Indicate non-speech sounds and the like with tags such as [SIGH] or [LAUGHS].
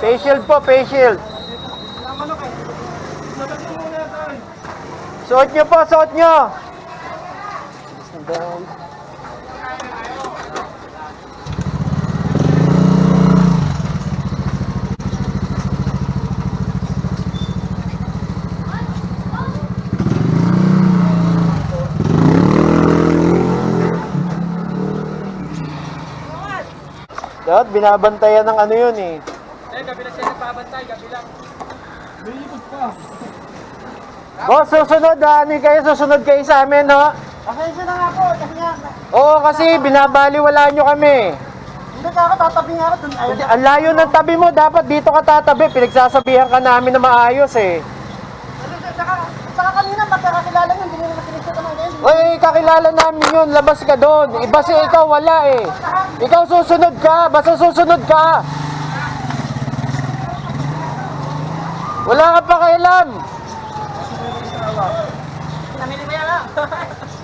Face shield po, face shield. Suot nyo po, suot nyo. Dapat binabantayan ng ano yun eh. Eh, gabi lang siya nagbabantay, gabi lang. Boss, susunod ha. Ano kayo? Susunod kayo sa amin, ha? Pasensya na nga po, kasi nga, Oo, kasi binabaliwala nyo kami. hindi ka ako, tatabi nga ako dun. Ayun, Ang layo ng tabi mo, dapat dito ka tatabi. Pinagsasabihan ka namin na maayos eh. saka, saka kanina, magkakakilala nyo, hindi nyo naman sinisita naman ngayon. Oy, kakilala namin yun. Labas ka doon. Iba si ikaw, wala eh. Ikaw susunod ka. Basta susunod ka. Wala ka pa kailan. Namili mo yan ah. [LAUGHS]